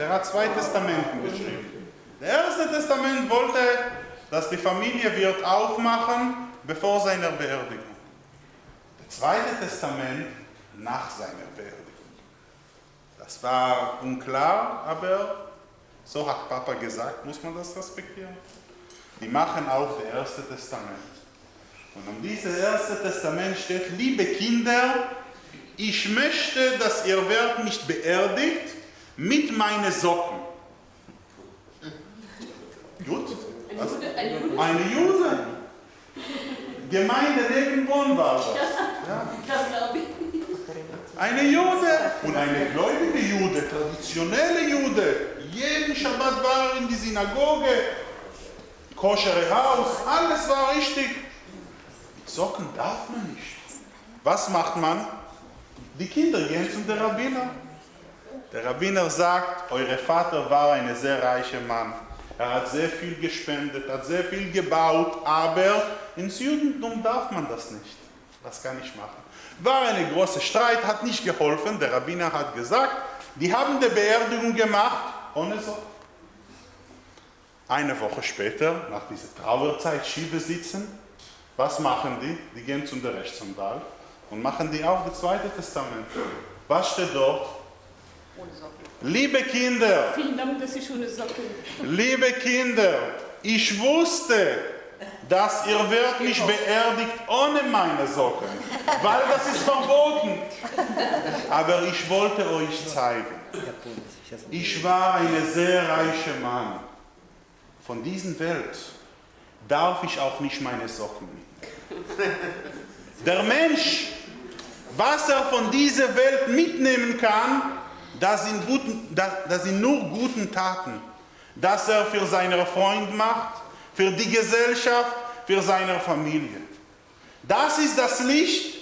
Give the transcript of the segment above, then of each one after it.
Der hat zwei Testamenten geschrieben. Der erste Testament wollte, dass die Familie wird aufmachen bevor seiner Beerdigung. Der zweite Testament nach seiner Beerdigung. Das war unklar, aber so hat Papa gesagt, muss man das respektieren. Die machen auch das erste Testament. Und um dieses erste Testament steht, liebe Kinder, ich möchte, dass ihr werdet mich beerdigt mit meinen Socken. Gut? Also, eine Jude. Gemeinde neben Bonn war das. Ja. Das glaube ich. Eine Jude und eine gläubige Jude, traditionelle Jude. Jeden Schabbat war in die Synagoge, koschere Haus, alles war richtig. Socken darf man nicht. Was macht man? Die Kinder gehen zum Rabbiner. Der Rabbiner sagt, euer Vater war ein sehr reicher Mann. Er hat sehr viel gespendet, hat sehr viel gebaut, aber ins Judentum darf man das nicht. Das kann ich machen. War ein großer Streit, hat nicht geholfen. Der Rabbiner hat gesagt, die haben die Beerdigung gemacht ohne Socken. Eine Woche später, nach dieser Trauerzeit, Schiebe sitzen, was machen die? Die gehen zum Rechtsanwalt und machen die auch das Zweite Testament. Was steht dort? Liebe Kinder, Vielen Dank, dass Sie schon liebe Kinder, ich wusste, dass ihr werdet mich beerdigt ohne meine Socken, weil das ist verboten. Aber ich wollte euch zeigen, ich war ein sehr reicher Mann. Von dieser Welt darf ich auch nicht meine Socken mitnehmen. Der Mensch, was er von dieser Welt mitnehmen kann, das sind, guten, das, sind nur guten Taten, dass er für seinen Freund macht, für die Gesellschaft, für seine Familie. Das ist das Licht,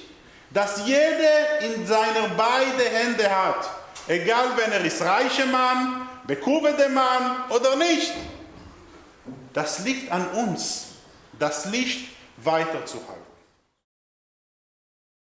das jeder in seiner beiden Hände hat. Egal, wenn er ist reicher Mann, bekuvete Mann oder nicht. Das liegt an uns, das Licht weiterzuhalten.